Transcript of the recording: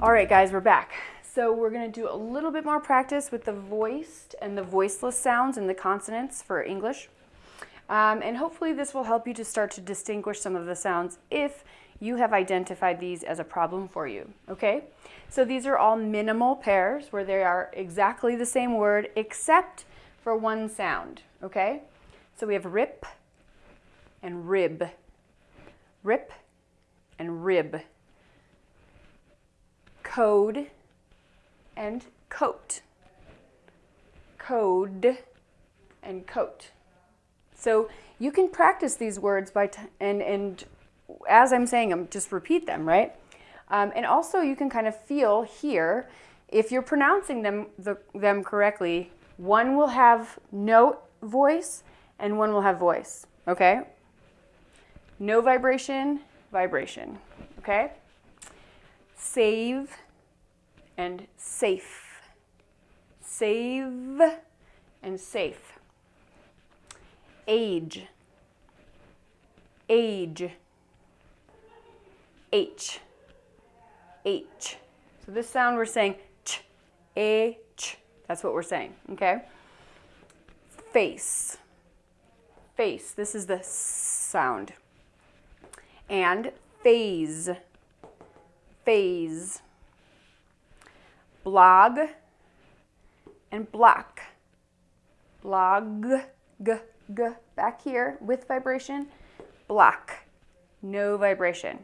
All right, guys, we're back. So we're going to do a little bit more practice with the voiced and the voiceless sounds and the consonants for English. Um, and hopefully this will help you to start to distinguish some of the sounds if you have identified these as a problem for you, okay? So these are all minimal pairs where they are exactly the same word except for one sound, okay? So we have rip and rib, rip and rib, code and coat, code and coat. So you can practice these words by and and as I'm saying them, just repeat them, right? Um, and also you can kind of feel here, if you're pronouncing them, the, them correctly, one will have no voice and one will have voice, okay? No vibration, vibration, okay? Save and safe. Save and safe. Age. Age. H. H. So this sound we're saying ch, a, ch. That's what we're saying, okay? Face. Face. This is the sound. And phase. Phase. Blog and block. Blog, g, g, back here with vibration. Block, no vibration.